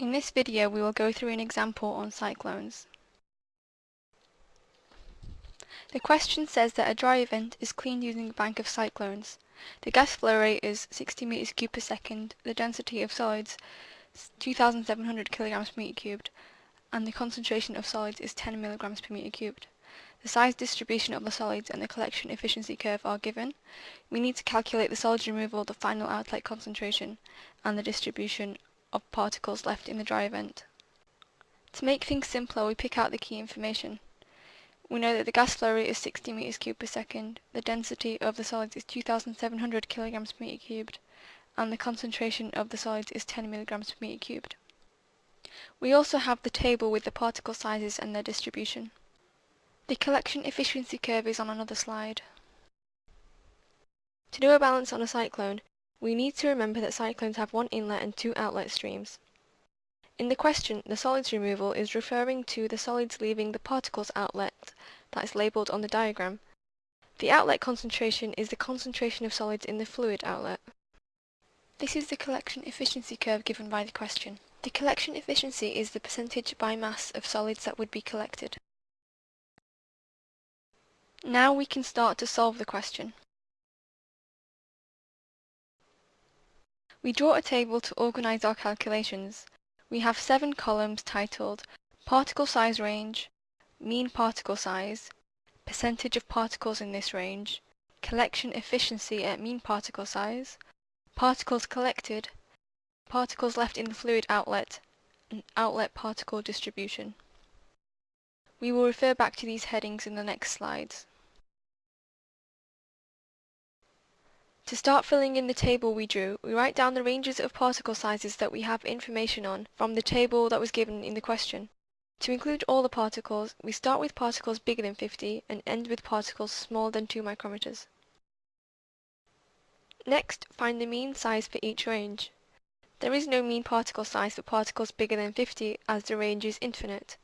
In this video we will go through an example on cyclones. The question says that a dryer vent is cleaned using a bank of cyclones. The gas flow rate is 60 meters cubed per second, the density of solids 2700 kilograms per meter cubed, and the concentration of solids is 10 milligrams per meter cubed. The size distribution of the solids and the collection efficiency curve are given. We need to calculate the solids removal, the final outlet concentration, and the distribution of particles left in the dryer vent. To make things simpler, we pick out the key information. We know that the gas flow rate is 60 meters cubed per second, the density of the solids is 2700 kilograms per meter cubed, and the concentration of the solids is 10 milligrams per meter cubed. We also have the table with the particle sizes and their distribution. The collection efficiency curve is on another slide. To do a balance on a cyclone, we need to remember that cyclones have one inlet and two outlet streams. In the question, the solids removal is referring to the solids leaving the particles outlet that is labelled on the diagram. The outlet concentration is the concentration of solids in the fluid outlet. This is the collection efficiency curve given by the question. The collection efficiency is the percentage by mass of solids that would be collected. Now we can start to solve the question. We draw a table to organise our calculations. We have seven columns titled Particle Size Range, Mean Particle Size, Percentage of Particles in this range, Collection Efficiency at Mean Particle Size, Particles Collected, Particles left in the fluid outlet, and Outlet Particle Distribution. We will refer back to these headings in the next slides. To start filling in the table we drew, we write down the ranges of particle sizes that we have information on from the table that was given in the question. To include all the particles, we start with particles bigger than 50 and end with particles smaller than 2 micrometers. Next, find the mean size for each range. There is no mean particle size for particles bigger than 50 as the range is infinite.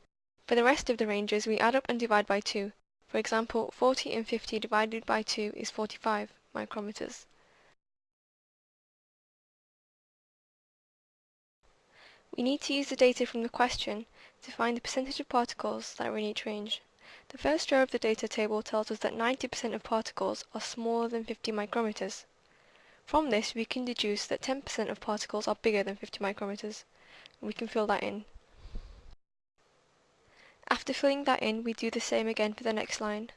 For the rest of the ranges we add up and divide by 2. For example, 40 and 50 divided by 2 is 45 micrometers. We need to use the data from the question to find the percentage of particles that are in each range. The first row of the data table tells us that 90% of particles are smaller than 50 micrometers. From this we can deduce that 10% of particles are bigger than 50 micrometers. And we can fill that in. After filling that in, we do the same again for the next line.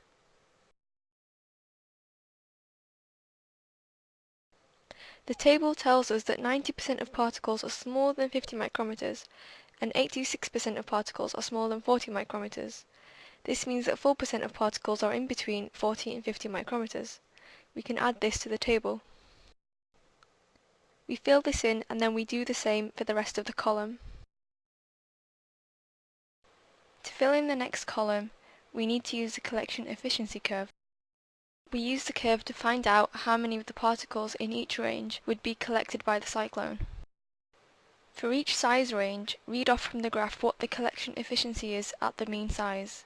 The table tells us that 90% of particles are smaller than 50 micrometers and 86% of particles are smaller than 40 micrometers. This means that 4% of particles are in between 40 and 50 micrometers. We can add this to the table. We fill this in and then we do the same for the rest of the column. To fill in the next column, we need to use the collection efficiency curve. We use the curve to find out how many of the particles in each range would be collected by the cyclone. For each size range, read off from the graph what the collection efficiency is at the mean size.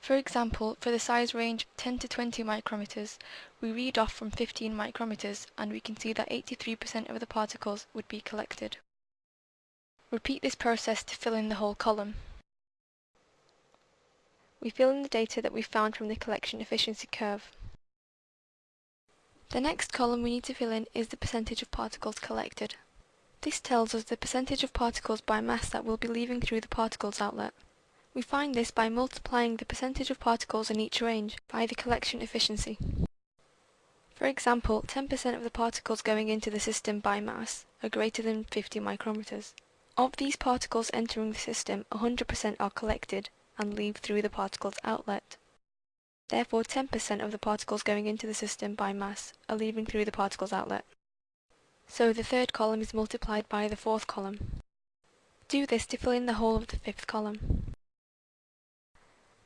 For example, for the size range 10 to 20 micrometers, we read off from 15 micrometers and we can see that 83% of the particles would be collected. Repeat this process to fill in the whole column. We fill in the data that we found from the collection efficiency curve. The next column we need to fill in is the percentage of particles collected. This tells us the percentage of particles by mass that will be leaving through the particles outlet. We find this by multiplying the percentage of particles in each range by the collection efficiency. For example, 10% of the particles going into the system by mass are greater than 50 micrometers. Of these particles entering the system, 100% are collected and leave through the particles outlet. Therefore 10% of the particles going into the system by mass are leaving through the particles outlet. So the third column is multiplied by the fourth column. Do this to fill in the whole of the fifth column.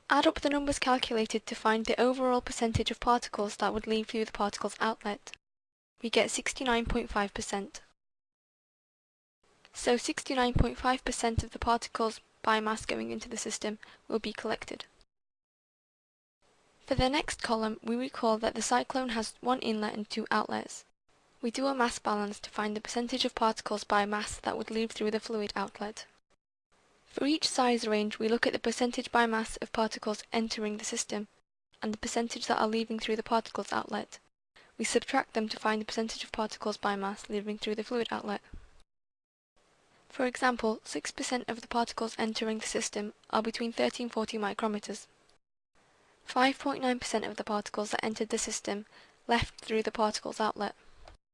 Add up the numbers calculated to find the overall percentage of particles that would leave through the particles outlet. We get 69.5%. So 69.5% of the particles by mass going into the system will be collected. For the next column, we recall that the cyclone has one inlet and two outlets. We do a mass balance to find the percentage of particles by mass that would leave through the fluid outlet. For each size range we look at the percentage by mass of particles entering the system and the percentage that are leaving through the particles outlet. We subtract them to find the percentage of particles by mass leaving through the fluid outlet. For example, 6% of the particles entering the system are between 30 and 40 micrometers. 5.9% of the particles that entered the system left through the particles outlet.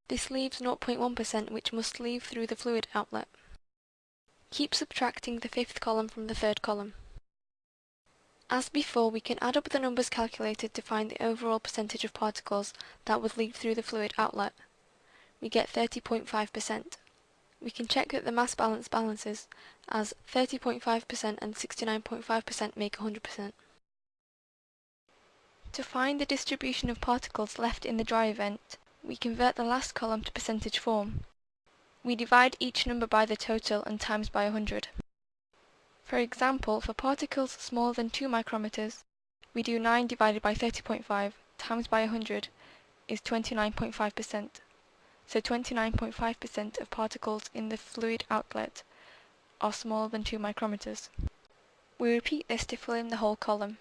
This leaves 0.1% which must leave through the fluid outlet. Keep subtracting the fifth column from the third column. As before, we can add up the numbers calculated to find the overall percentage of particles that would leave through the fluid outlet. We get 30.5%. We can check that the mass balance balances, as 30.5% and 69.5% make 100%. To find the distribution of particles left in the dryer vent, we convert the last column to percentage form. We divide each number by the total and times by 100. For example, for particles smaller than 2 micrometers, we do 9 divided by 30.5 times by 100 is 29.5%. So 29.5% of particles in the fluid outlet are smaller than 2 micrometers. We repeat this to fill in the whole column.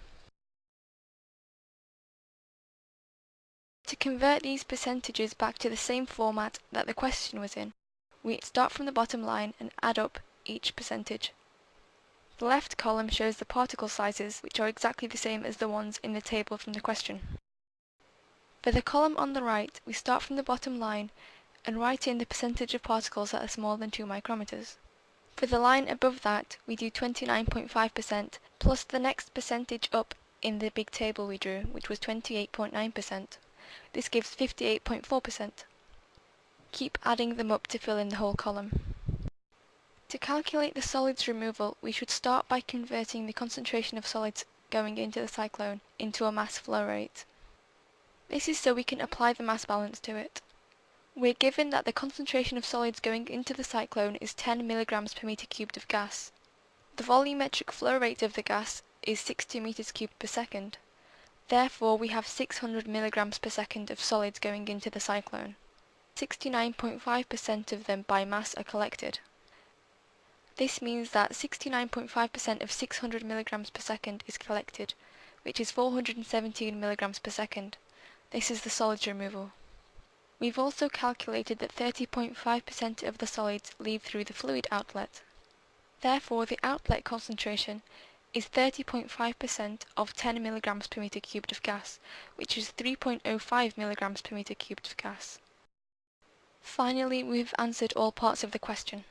To convert these percentages back to the same format that the question was in, we start from the bottom line and add up each percentage. The left column shows the particle sizes which are exactly the same as the ones in the table from the question. For the column on the right, we start from the bottom line and write in the percentage of particles that are smaller than 2 micrometers. For the line above that, we do 29.5% plus the next percentage up in the big table we drew, which was 28.9%. This gives 58.4%. Keep adding them up to fill in the whole column. To calculate the solids removal, we should start by converting the concentration of solids going into the cyclone into a mass flow rate. This is so we can apply the mass balance to it. We're given that the concentration of solids going into the cyclone is 10 mg per meter cubed of gas. The volumetric flow rate of the gas is 60 meters cubed per second. Therefore, we have 600 mg per second of solids going into the cyclone. 69.5% of them by mass are collected. This means that 69.5% of 600 mg per second is collected, which is 417 mg per second. This is the solids removal. We've also calculated that 30.5% of the solids leave through the fluid outlet. Therefore, the outlet concentration is 30.5% of 10 mg per meter cubed of gas, which is 3.05 mg per meter cubed of gas. Finally, we've answered all parts of the question.